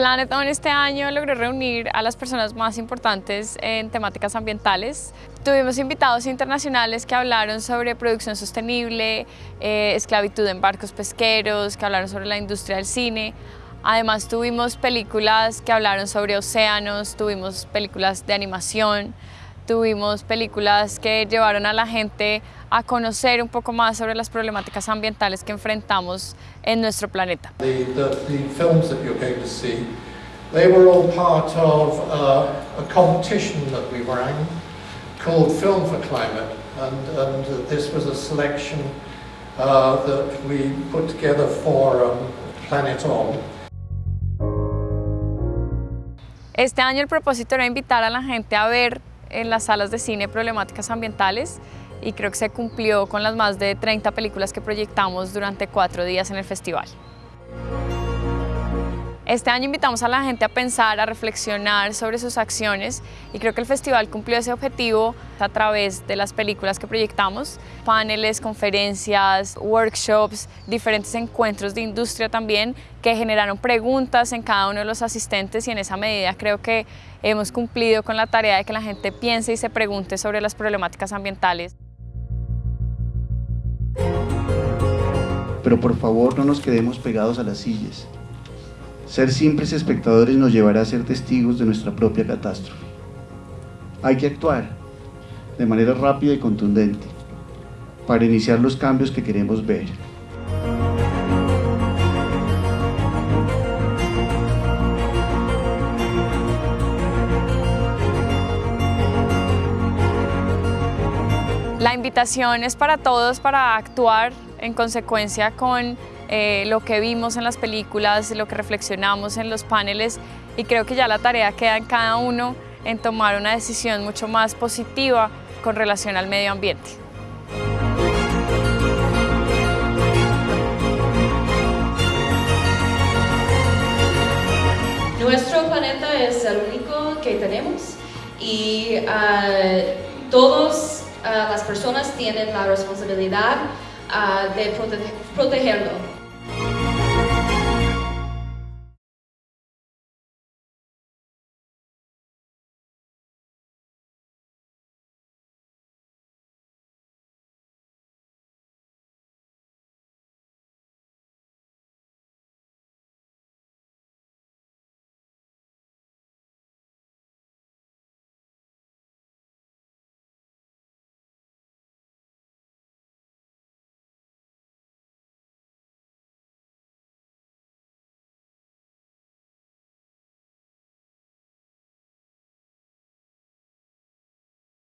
Planetón este año logró reunir a las personas más importantes en temáticas ambientales. Tuvimos invitados internacionales que hablaron sobre producción sostenible, eh, esclavitud en barcos pesqueros, que hablaron sobre la industria del cine. Además tuvimos películas que hablaron sobre océanos, tuvimos películas de animación, tuvimos películas que llevaron a la gente a conocer un poco más sobre las problemáticas ambientales que enfrentamos en nuestro planeta. The, the, the films that you're going to see, they were all part of uh, a competition that we ran called Film for Climate and, and this was a selection uh, that we put together for um, Planet On. Este año el propósito era invitar a la gente a ver en las salas de cine problemáticas ambientales y creo que se cumplió con las más de 30 películas que proyectamos durante cuatro días en el festival. Este año invitamos a la gente a pensar, a reflexionar sobre sus acciones y creo que el festival cumplió ese objetivo a través de las películas que proyectamos, paneles, conferencias, workshops, diferentes encuentros de industria también que generaron preguntas en cada uno de los asistentes y en esa medida creo que hemos cumplido con la tarea de que la gente piense y se pregunte sobre las problemáticas ambientales. Pero por favor no nos quedemos pegados a las sillas. Ser simples espectadores nos llevará a ser testigos de nuestra propia catástrofe. Hay que actuar de manera rápida y contundente para iniciar los cambios que queremos ver. La invitación es para todos para actuar en consecuencia con eh, lo que vimos en las películas, lo que reflexionamos en los paneles y creo que ya la tarea queda en cada uno en tomar una decisión mucho más positiva con relación al medio ambiente. Nuestro planeta es el único que tenemos y uh, todas uh, las personas tienen la responsabilidad uh, de protegerlo.